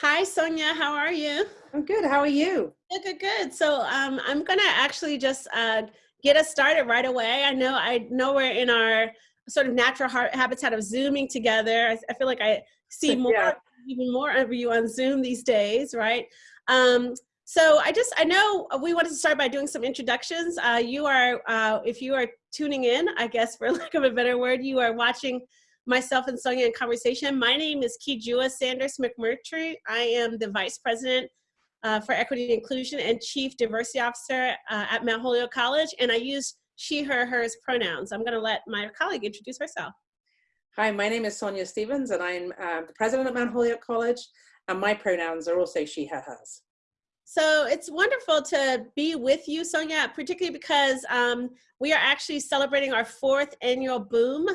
Hi, Sonya. How are you? I'm good. How are you? Good, good, good. So um, I'm going to actually just uh, get us started right away. I know I know we're in our sort of natural habitat of Zooming together. I, I feel like I see more, yeah. even more of you on Zoom these days, right? Um, so I just, I know we wanted to start by doing some introductions. Uh, you are, uh, if you are tuning in, I guess for lack of a better word, you are watching myself and Sonya in conversation. My name is Kijua Sanders McMurtry. I am the Vice President uh, for Equity and Inclusion and Chief Diversity Officer uh, at Mount Holyoke College, and I use she, her, hers pronouns. I'm gonna let my colleague introduce herself. Hi, my name is Sonya Stephens, and I'm uh, the President at Mount Holyoke College, and my pronouns are also she, her, hers. So it's wonderful to be with you, Sonya, particularly because um, we are actually celebrating our fourth annual Boom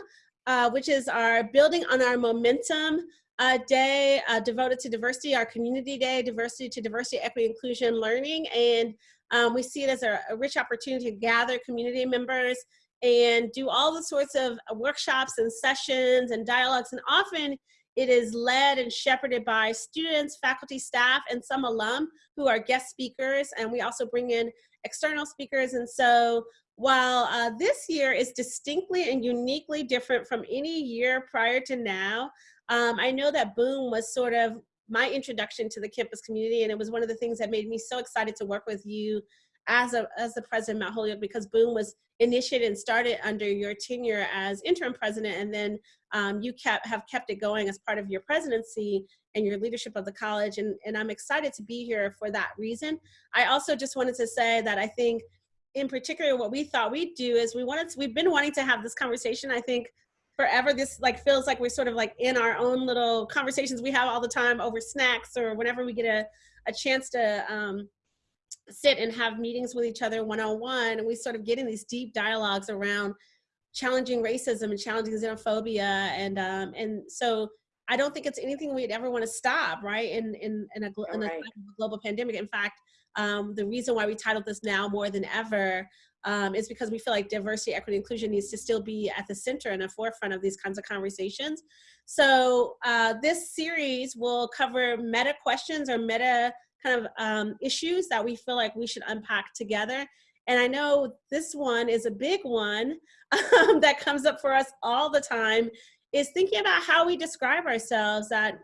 uh, which is our building on our momentum uh, day uh, devoted to diversity, our community day, diversity to diversity, equity, inclusion, learning. And um, we see it as a, a, rich opportunity to gather community members and do all the sorts of workshops and sessions and dialogues. And often it is led and shepherded by students, faculty, staff, and some alum who are guest speakers. And we also bring in external speakers. And so while uh, this year is distinctly and uniquely different from any year prior to now, um, I know that Boom was sort of my introduction to the campus community, and it was one of the things that made me so excited to work with you as a as the president of Mount Holyoke because Boom was initiated and started under your tenure as interim president, and then um, you kept have kept it going as part of your presidency and your leadership of the college, and and I'm excited to be here for that reason. I also just wanted to say that I think in particular, what we thought we'd do is we wanted to, we've been wanting to have this conversation, I think, forever. This like feels like we're sort of like in our own little conversations we have all the time over snacks or whenever we get a, a chance to um, sit and have meetings with each other one-on-one and we sort of get in these deep dialogues around challenging racism and challenging xenophobia and um, and so I don't think it's anything we'd ever want to stop, right? In in in a, in a, right. global pandemic. In fact, um, the reason why we titled this now more than ever um, is because we feel like diversity, equity, inclusion needs to still be at the center and the forefront of these kinds of conversations. So uh, this series will cover meta questions or meta kind of um, issues that we feel like we should unpack together. And I know this one is a big one um, that comes up for us all the time is thinking about how we describe ourselves that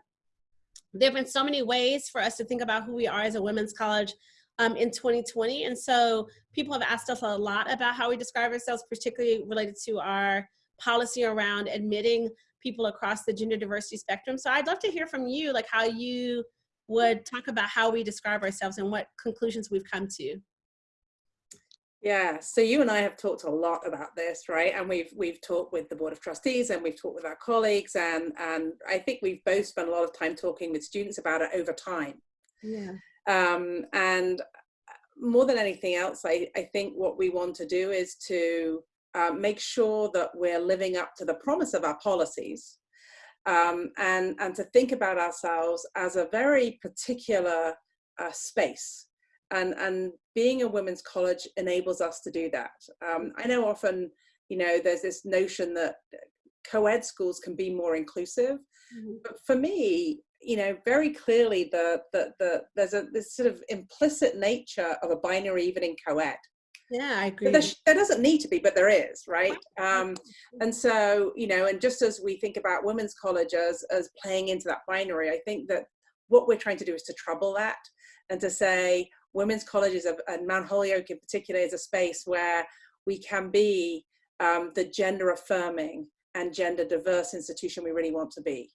there have been so many ways for us to think about who we are as a women's college um, in 2020. And so people have asked us a lot about how we describe ourselves, particularly related to our policy around admitting people across the gender diversity spectrum. So I'd love to hear from you, like how you would talk about how we describe ourselves and what conclusions we've come to. Yeah, so you and I have talked a lot about this, right? And we've we've talked with the Board of Trustees and we've talked with our colleagues and and I think we've both spent a lot of time talking with students about it over time. Yeah. Um, and more than anything else, I, I think what we want to do is to uh, make sure that we're living up to the promise of our policies um, and, and to think about ourselves as a very particular uh, space. And, and being a women's college enables us to do that. Um, I know often, you know, there's this notion that co-ed schools can be more inclusive. Mm -hmm. But for me, you know, very clearly the, the, the, there's a this sort of implicit nature of a binary even in co-ed. Yeah, I agree. There, there, doesn't need to be, but there is, right? Um, and so, you know, and just as we think about women's college as, as playing into that binary, I think that what we're trying to do is to trouble that and to say women's colleges and Mount Holyoke in particular is a space where we can be um, the gender affirming and gender diverse institution we really want to be.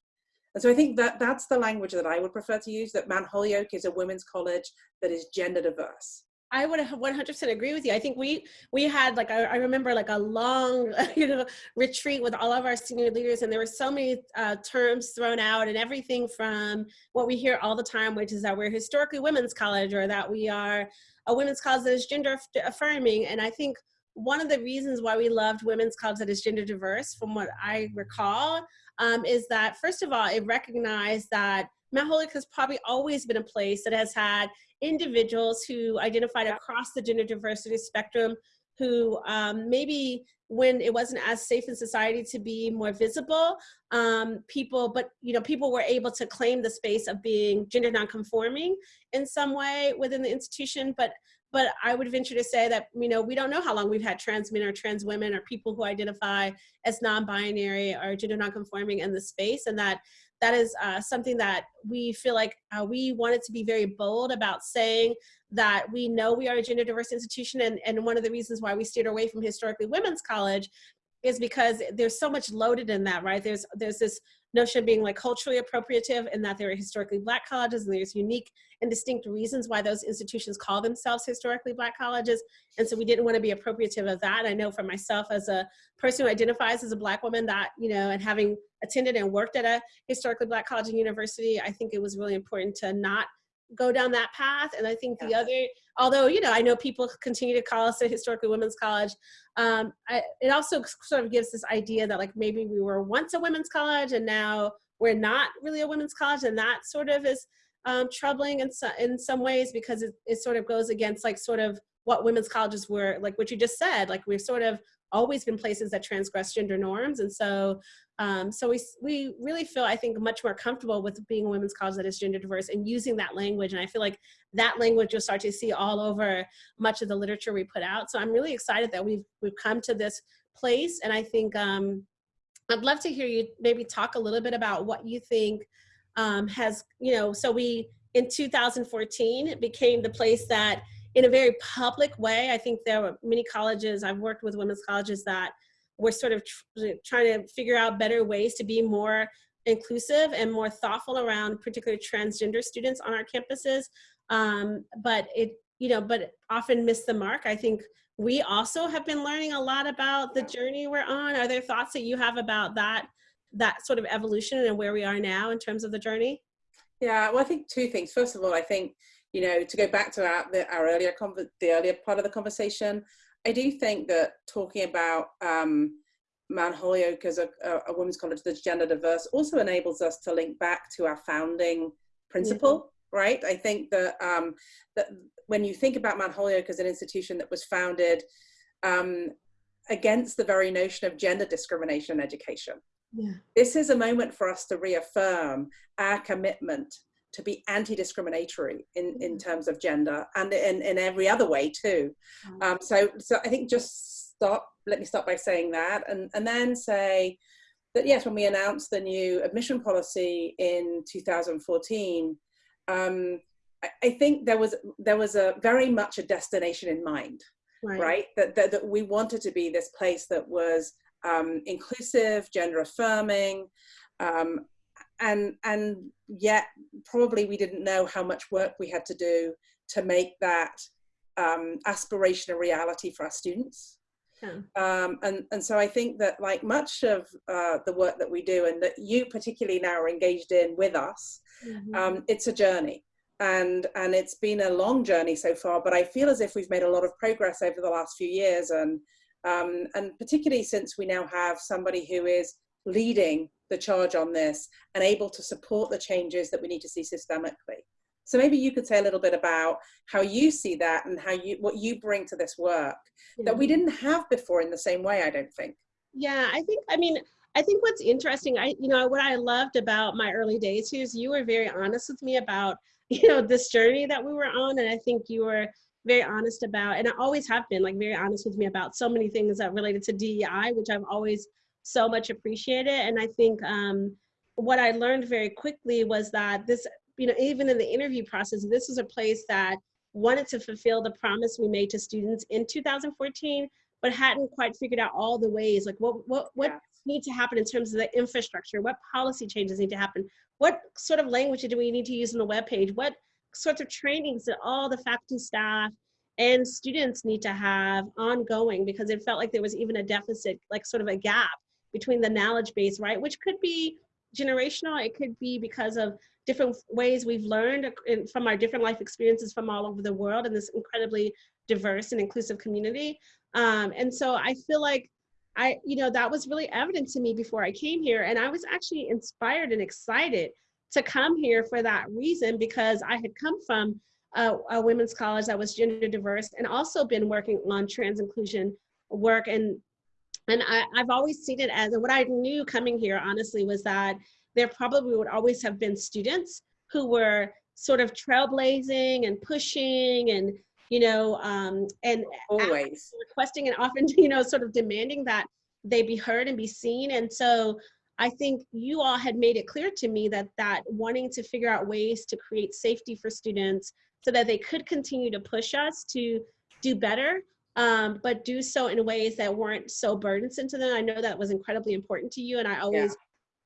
And so I think that that's the language that I would prefer to use, that Mount Holyoke is a women's college that is gender diverse. I would 100% agree with you. I think we we had like I, I, remember like a long you know retreat with all of our senior leaders, and there were so many uh, terms thrown out, and everything from what we hear all the time, which is that we're historically women's college, or that we are a women's college that is gender affirming. And I think one of the reasons why we loved women's college that is gender diverse, from what I recall, um, is that first of all, it recognized that Mount Holyoke has probably always been a place that has had individuals who identified across the gender diversity spectrum who um, maybe when it wasn't as safe in society to be more visible, um, people, but you know, people were able to claim the space of being gender nonconforming in some way within the institution. But but I would venture to say that you know we don't know how long we've had trans men or trans women or people who identify as non-binary or gender non-conforming in the space, and that that is uh, something that we feel like uh, we wanted to be very bold about saying that we know we are a gender diverse institution and, and one of the reasons why we steered away from historically women's college is because there's so much loaded in that, right? There's there's this notion of being like culturally appropriative and that there are historically black colleges and there's unique and distinct reasons why those institutions call themselves historically black colleges. And so we didn't want to be appropriative of that. I know for myself as a person who identifies as a black woman that, you know, and having attended and worked at a historically black college and university, I think it was really important to not go down that path. And I think the other, although, you know, I know people continue to call us a historically women's college, um, I, it also sort of gives this idea that like maybe we were once a women's college and now we're not really a women's college. And that sort of is um, troubling in, so, in some ways because it, it sort of goes against like sort of what women's colleges were, like what you just said, like we've sort of always been places that transgress gender norms. And so um, so we, we really feel, I think, much more comfortable with being a women's college that is gender diverse and using that language. And I feel like that language you'll start to see all over much of the literature we put out. So I'm really excited that we've, we've come to this place. And I think um, I'd love to hear you maybe talk a little bit about what you think um, has, you know, so we, in 2014, it became the place that in a very public way, I think there were many colleges, I've worked with women's colleges that we're sort of tr trying to figure out better ways to be more inclusive and more thoughtful around particularly transgender students on our campuses. Um, but it, you know, but often miss the mark. I think we also have been learning a lot about the journey we're on. Are there thoughts that you have about that, that sort of evolution and where we are now in terms of the journey? Yeah, well, I think two things. First of all, I think, you know, to go back to our, the, our earlier, the earlier part of the conversation, I do think that talking about um, Mount Holyoke as a, a, women's college that's gender diverse also enables us to link back to our founding principle, yeah. right? I think that, um, that when you think about Mount Holyoke as an institution that was founded um, against the very notion of gender discrimination in education, yeah. this is a moment for us to reaffirm our commitment to be anti-discriminatory in, in terms of gender and in, in every other way too. Um, so, so I think just start, let me start by saying that and, and then say that yes, when we announced the new admission policy in 2014, um, I, I think there was, there was a very much a destination in mind, right? right? That, that, that we wanted to be this place that was um, inclusive, gender affirming, um, and and yet probably we didn't know how much work we had to do to make that um, aspiration a reality for our students. Yeah. Um, and, and so I think that like much of uh, the work that we do and that you particularly now are engaged in with us, mm -hmm. um, it's a journey and, and it's been a long journey so far, but I feel as if we've made a lot of progress over the last few years and, um, and particularly since we now have somebody who is leading the charge on this and able to support the changes that we need to see systemically. So maybe you could say a little bit about how you see that and how you what you bring to this work yeah. that we didn't have before in the same way, I don't think. Yeah, I think I mean I think what's interesting, I you know what I loved about my early days here is you were very honest with me about you know this journey that we were on, and I think you were very honest about, and I always have been like very honest with me about so many things that related to DEI, which I've always so much appreciated. And I think um, what I learned very quickly was that this, you know, even in the interview process, this is a place that wanted to fulfill the promise we made to students in 2014, but hadn't quite figured out all the ways, like what, what, what yeah. needs to happen in terms of the infrastructure, what policy changes need to happen, what sort of language do we need to use on the web page, what sorts of trainings that all the faculty staff and students need to have ongoing? Because it felt like there was even a deficit, like sort of a gap between the knowledge base, right? Which could be generational, it could be because of different ways we've learned from our different life experiences from all over the world in this incredibly diverse and inclusive community. Um, and so I feel like I, you know, that was really evident to me before I came here. And I was actually inspired and excited to come here for that reason because I had come from a, a women's college that was gender diverse and also been working on trans inclusion work and and I, I've always seen it as and what I knew coming here honestly was that there probably would always have been students who were sort of trailblazing and pushing and you know um, and always. requesting and often you know sort of demanding that they be heard and be seen. And so I think you all had made it clear to me that that wanting to figure out ways to create safety for students so that they could continue to push us to do better, um, but do so in ways that weren't so burdensome to them. I know that was incredibly important to you, and I always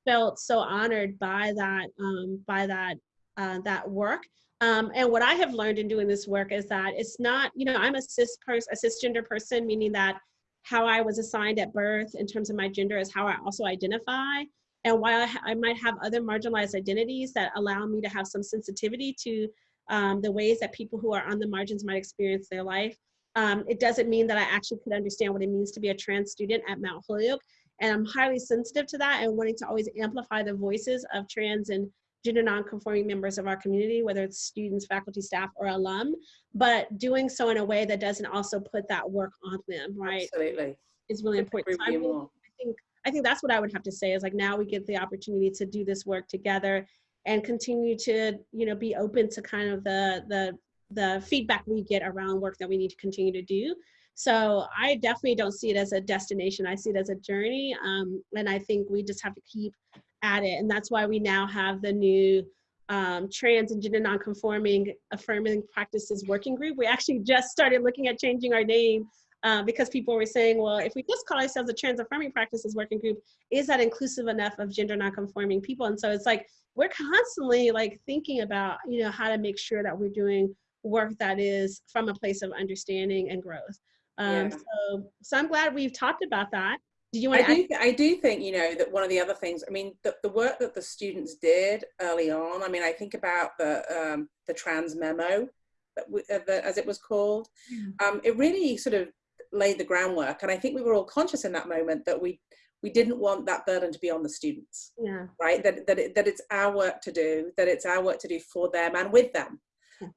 yeah. felt so honored by that um, by that uh, that work. Um, and what I have learned in doing this work is that it's not, you know, I'm a cis person, a cisgender person, meaning that how I was assigned at birth in terms of my gender is how I also identify. And while I, I might have other marginalized identities that allow me to have some sensitivity to um, the ways that people who are on the margins might experience their life, um, it doesn't mean that I actually could understand what it means to be a trans student at Mount Holyoke. And I'm highly sensitive to that and wanting to always amplify the voices of trans and gender nonconforming members of our community, whether it's students, faculty, staff, or alum, but doing so in a way that doesn't also put that work on them, right? Absolutely. Is really important. So I, mean, I think I think that's what I would have to say is like now we get the opportunity to do this work together and continue to, you know, be open to kind of the the the feedback we get around work that we need to continue to do. So I definitely don't see it as a destination. I see it as a journey. Um, and I think we just have to keep at it. And that's why we now have the new um, trans and gender nonconforming affirming practices working group. We actually just started looking at changing our name uh, because people were saying, well, if we just call ourselves a trans affirming practices working group, is that inclusive enough of gender nonconforming people? And so it's like, we're constantly like thinking about, you know, how to make sure that we're doing work that is from a place of understanding and growth. Um, yeah. so, so I'm glad we've talked about that. Did you want I do, I do think, you know, that one of the other things, I mean, the, the work that the students did early on, I mean, I think about the, um, the trans memo, that we, uh, the, as it was called, yeah. um, it really sort of laid the groundwork. And I think we were all conscious in that moment that we, we didn't want that burden to be on the students, yeah. right? That, that, it, that it's our work to do, that it's our work to do for them and with them.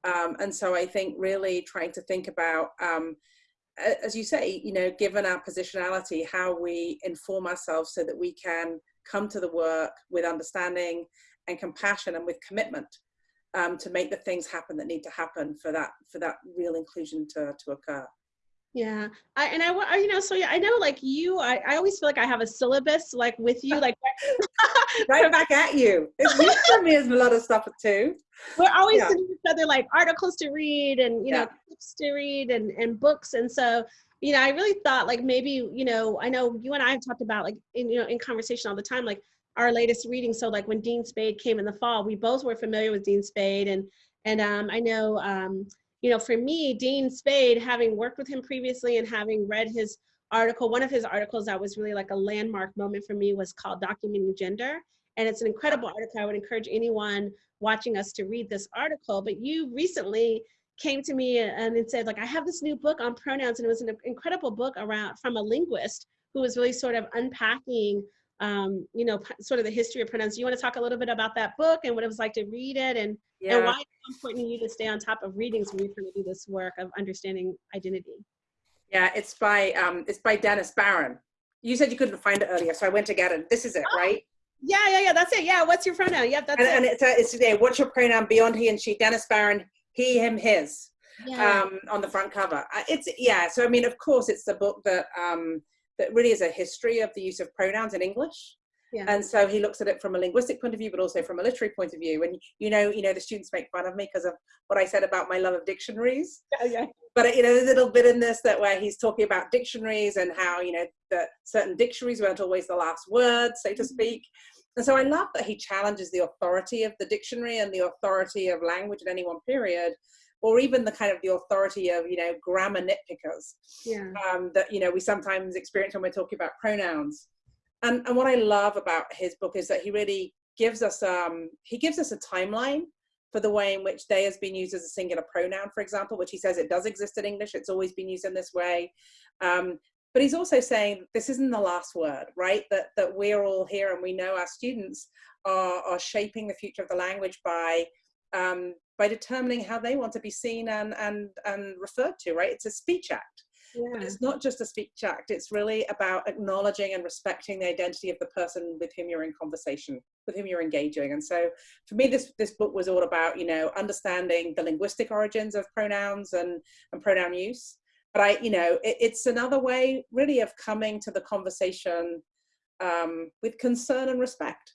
Um, and so I think really trying to think about, um, as you say, you know, given our positionality, how we inform ourselves so that we can come to the work with understanding and compassion and with commitment um, to make the things happen that need to happen for that for that real inclusion to, to occur. Yeah, I and I, you know, so yeah, I know like you, I, I always feel like I have a syllabus like with you, like right back at you. It's you send me a lot of stuff too. We're always yeah. sending each other like articles to read and you yeah. know books to read and and books, and so you know, I really thought like maybe you know, I know you and I have talked about like in you know in conversation all the time, like our latest reading. So like when Dean Spade came in the fall, we both were familiar with Dean Spade, and and um, I know. Um, you know, for me, Dean Spade, having worked with him previously and having read his article, one of his articles that was really like a landmark moment for me was called Documenting Gender. And it's an incredible article. I would encourage anyone watching us to read this article. But you recently came to me and said, like, I have this new book on pronouns, and it was an incredible book around from a linguist who was really sort of unpacking um, you know, sort of the history of pronouns. Do you want to talk a little bit about that book and what it was like to read it and, yeah. and why it's important to you to stay on top of readings when you're trying to do this work of understanding identity? Yeah, it's by um, it's by Dennis Baron. You said you couldn't find it earlier, so I went to get it. This is it, oh. right? Yeah, yeah, yeah. That's it. Yeah. What's your pronoun? Yeah, that's and, it. And it's, uh, it's there. What's your pronoun beyond he and she? Dennis Baron, he, him, his. Yeah. Um, on the front cover. Uh, it's yeah. So I mean, of course, it's the book that um, that really is a history of the use of pronouns in English. Yeah. And so he looks at it from a linguistic point of view, but also from a literary point of view. And you know, you know, the students make fun of me because of what I said about my love of dictionaries. Yeah, yeah. But you know, there's a little bit in this that where he's talking about dictionaries and how you know that certain dictionaries weren't always the last word, so to mm-hmm. speak. And so I love that he challenges the authority of the dictionary and the authority of language at any one period, or even the kind of the authority of you know grammar nitpickers yeah. um, that you know we sometimes experience when we're talking about pronouns. And and what i love about his book is that he really gives us um he gives us a timeline for the way in which they has been used as a singular pronoun for example which he says it does exist in english it's always been used in this way. Um, but he's also saying this isn't the last word right? That that we're all here and we know our students are are shaping the future of the language by um, by determining how they want to be seen and and and referred to right? It's a speech act. Yeah. but it's not just a speech act. It's really about acknowledging and respecting the identity of the person with whom you're in conversation with whom you're engaging. And so for me this this book was all about you know understanding the linguistic origins of pronouns and and pronoun use. But i you know it, it's another way really of coming to the conversation um, with concern and respect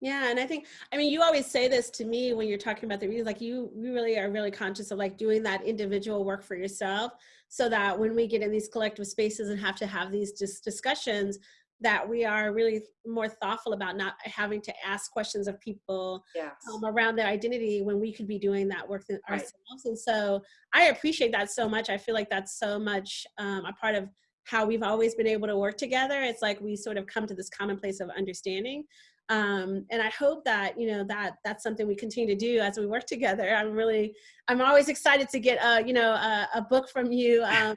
yeah, and I think I mean you always say this to me when you're talking about the reads, like you you really are really conscious of like doing that individual work for yourself, so that when we get in these collective spaces and have to have these just discussions, that we are really more thoughtful about not having to ask questions of people yes. um, around their identity when we could be doing that work ourselves. And so I appreciate that so much. I feel like that's so much um, a part of how we've always been able to work together. It's like we sort of come to this common place of understanding um, and I hope that you know that that's something we continue to do as we work together. I'm really, I'm always excited to get a you know a, a book from you. Um,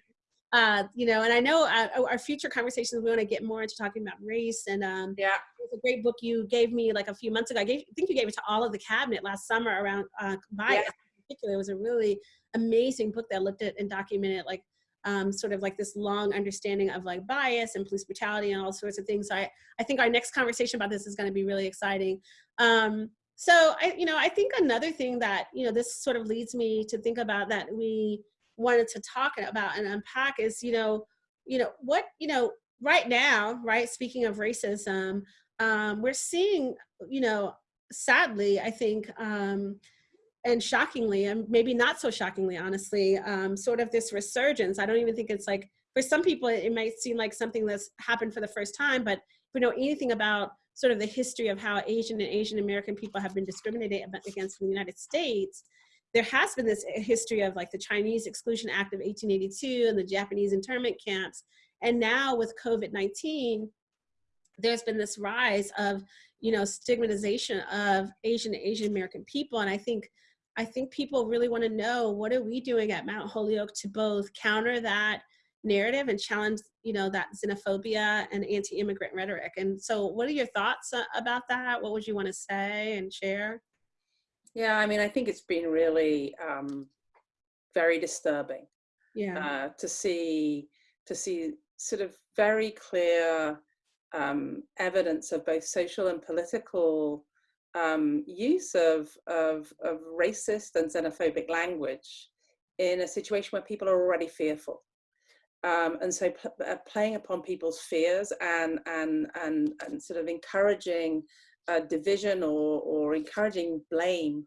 uh, you know, and I know uh, our future conversations we want to get more into talking about race and um, yeah, it's a great book you gave me like a few months ago. I, gave, I think you gave it to all of the cabinet last summer around uh, bias. Yeah. In particular, it was a really amazing book that looked at and documented like um, sort of like this long understanding of like bias and police brutality and all sorts of things. So I, I think our next conversation about this is going to be really exciting. Um, so I, you know, I think another thing that, you know, this sort of leads me to think about that we wanted to talk about and unpack is, you know, you know, what, you know, right now, right, speaking of racism, um, we're seeing, you know, sadly, I think, um, and shockingly, and maybe not so shockingly, honestly, um, sort of this resurgence. I don't even think it's like, for some people, it might seem like something that's happened for the first time, but if we know anything about sort of the history of how Asian and Asian American people have been discriminated against in the United States, there has been this history of like the Chinese Exclusion Act of 1882 and the Japanese internment camps. And now with COVID-19, there's been this rise of, you know, stigmatization of Asian and Asian American people. And I think I think people really want to know what are we doing at Mount Holyoke to both counter that narrative and challenge, you know, that xenophobia and anti-immigrant rhetoric. And so what are your thoughts uh, about that? What would you want to say and share? Yeah, I mean, I think it's been really um, very disturbing yeah. Uh, to see to see sort of very clear um, evidence of both social and political um, use of, of, of racist and xenophobic language in a situation where people are already fearful. Um, and so uh, playing upon people's fears and, and, and, and sort of encouraging uh, division or, or encouraging blame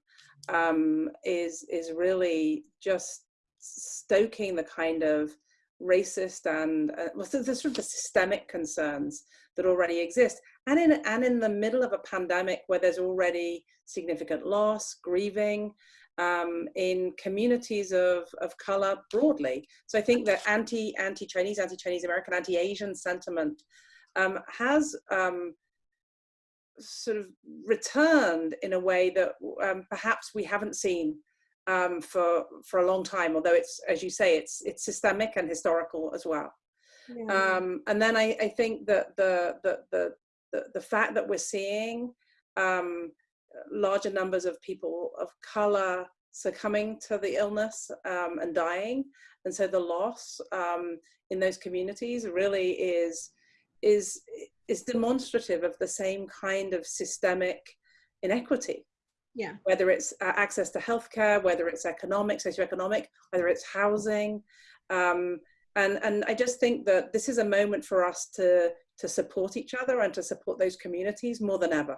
um, is, is really just stoking the kind of racist and uh, well, the, sort of the systemic concerns that already exist. And in, and in the middle of a pandemic where there's already significant loss, grieving, um, in communities of, of color broadly. So I think that anti, anti-Chinese, anti-Chinese American, anti-Asian sentiment um, has um, sort of returned in a way that um, perhaps we haven't seen um, for for a long time. Although it's, as you say, it's it's systemic and historical as well. Yeah. Um, and then I, I think that the, the the the the fact that we're seeing um, larger numbers of people of color succumbing to the illness um, and dying, and so the loss um, in those communities really is is is demonstrative of the same kind of systemic inequity yeah. Whether it's uh, access to healthcare, whether it's economic, socioeconomic, whether it's housing. Um, and, and I just think that this is a moment for us to, to support each other and to support those communities more than ever.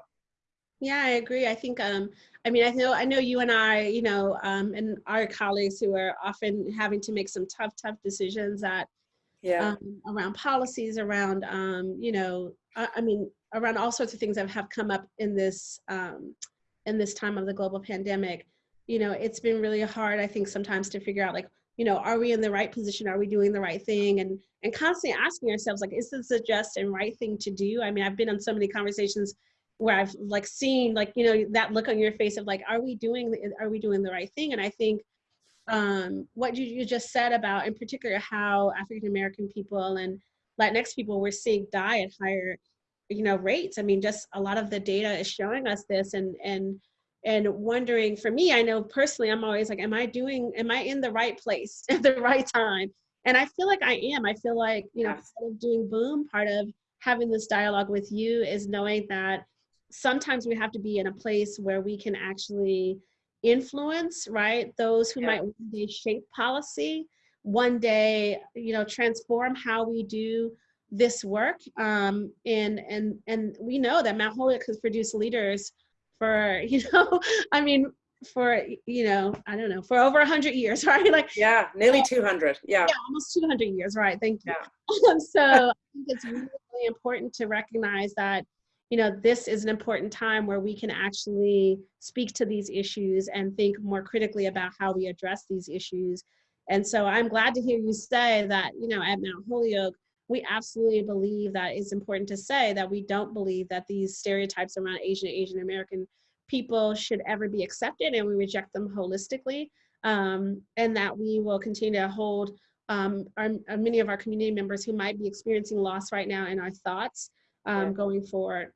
Yeah, I agree. I think, um, I mean, I know, I know you and I, you know, um, and our colleagues who are often having to make some tough, tough decisions that, yeah, um, around policies, around, um, you know, I, I, mean, around all sorts of things that have come up in this, um, in this time of the global pandemic, you know, it's been really hard, I think, sometimes to figure out like, you know, are we in the right position? Are we doing the right thing? And and constantly asking ourselves, like, is this the just and right thing to do? I mean, I've been on so many conversations where I've like seen like, you know, that look on your face of like, are we doing are we doing the right thing? And I think um, what you, you just said about in particular how African American people and Latinx people were seeing die at higher you know rates i mean just a lot of the data is showing us this and and and wondering for me i know personally i'm always like am i doing am i in the right place at the right time? And i feel like i am. I feel like you know part of doing boom part of having this dialogue with you is knowing that sometimes we have to be in a place where we can actually influence right? Those who yeah. might one day shape policy one day you know transform how we do this work. Um and and and we know that mount holyoke has produced leaders for you know i mean for you know i don't know for over 100 years right? Like yeah nearly 200 yeah, yeah almost 200 years right thank you. Yeah. so i think it's really, really important to recognize that you know this is an important time where we can actually speak to these issues and think more critically about how we address these issues. And so i'm glad to hear you say that you know at mount holyoke we absolutely believe that it's important to say that we don't believe that these stereotypes around Asian Asian American people should ever be accepted and we reject them holistically. Um, and that we will continue to hold um, our, our, many of our community members who might be experiencing loss right now in our thoughts um, going forward.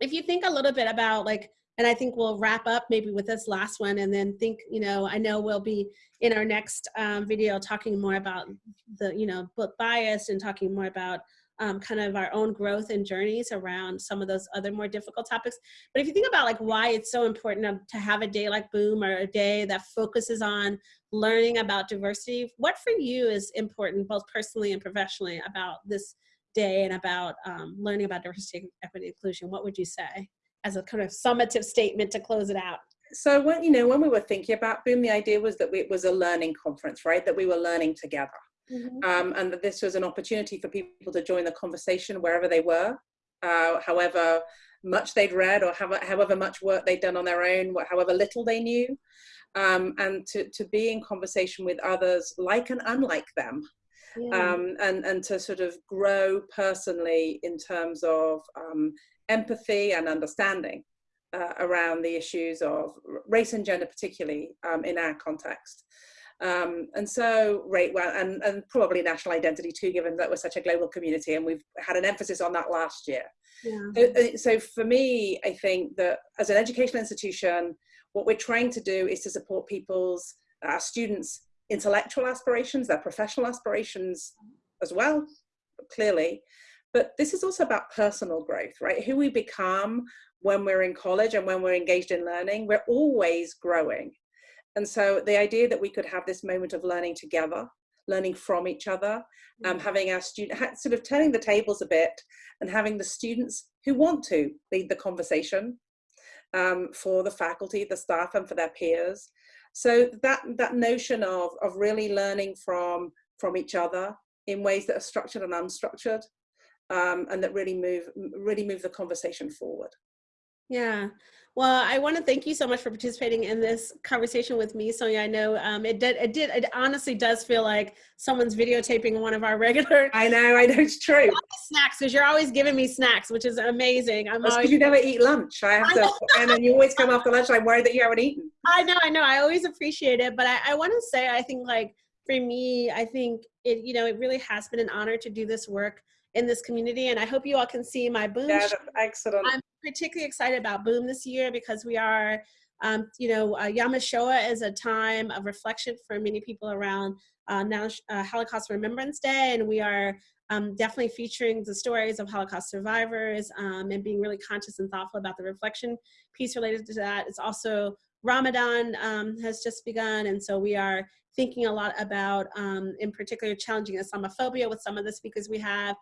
If you think a little bit about like and I think we'll wrap up maybe with this last one and then think, you know, I know we'll be in our next um, video talking more about the, you know, book bias and talking more about um, kind of our own growth and journeys around some of those other more difficult topics. But if you think about like why it's so important to have a day like Boom or a day that focuses on learning about diversity, what for you is important both personally and professionally about this day and about um, learning about diversity, equity, inclusion? What would you say? As a kind of summative statement to close it out? So when you know when we were thinking about Boom, the idea was that we, it was a learning conference, right? That we were learning together, mm-hmm. um, and that this was an opportunity for people to join the conversation wherever they were, uh, however much they'd read or however, however much work they'd done on their own, however little they knew, um, and to to be in conversation with others like and unlike them. Yeah. Um, and and to sort of grow personally in terms of um, empathy and understanding uh, around the issues of race and gender, particularly um, in our context. Um, and so, right, well, and, and probably national identity too, given that we're such a global community, and we've had an emphasis on that last year. Yeah. So, uh, so for me, I think that as an educational institution, what we're trying to do is to support people's, our students' intellectual aspirations, their professional aspirations as well, clearly, but this is also about personal growth, right? Who we become when we're in college and when we're engaged in learning, we're always growing. And so the idea that we could have this moment of learning together, learning from each other, um, mm-hmm. having our student, sort of turning the tables a bit and having the students who want to lead the conversation um, for the faculty, the staff and for their peers. So that, that notion of, of really learning from, from each other in ways that are structured and unstructured um, and that really move really move the conversation forward. Yeah. Well, I want to thank you so much for participating in this conversation with me, Sonya. I know um, it did. It did. It honestly does feel like someone's videotaping one of our regular. I know. I know it's true. Snacks, because you're always giving me snacks, which is amazing. I'm always. You never eat lunch. I have to, and then you always come after lunch. I'm worried that you haven't eaten. I know. I know. I always appreciate it, but I, I want to say, I think like for me, I think it. You know, it really has been an honor to do this work in this community. And I hope you all can see my Boom. Yeah, excellent. I'm particularly excited about Boom this year because we are, um, you know, uh, Yom HaShoah is a time of reflection for many people around uh, now uh, Holocaust Remembrance Day. And we are um, definitely featuring the stories of Holocaust survivors um, and being really conscious and thoughtful about the reflection piece related to that. It's also Ramadan um, has just begun, and so we are thinking a lot about, um, in particular, challenging Islamophobia with some of the speakers we have.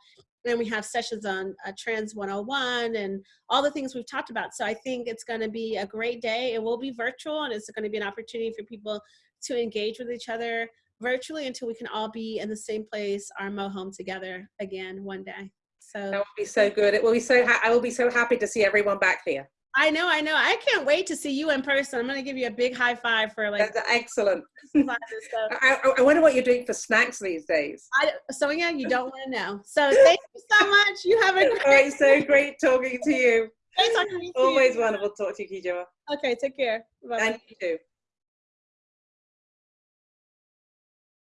And we have sessions on uh, Trans 101 and all the things we've talked about. So I think it's going to be a great day. It will be virtual, and it's going to be an opportunity for people to engage with each other virtually until we can all be in the same place, our Mo home together again one day. So that will be so good. It will be so. I will be so happy to see everyone back here. I know, I know. I can't wait to see you in person. I'm gonna give you a big high five for like. That's excellent. I, I, wonder what you're doing for snacks these days. I, Sonya, you don't want to know. So thank you so much. You have a great. All right, so great talking to you. Great talking to you. Always wonderful to talk to you, Kijua. Okay, take care. Bye. And you too.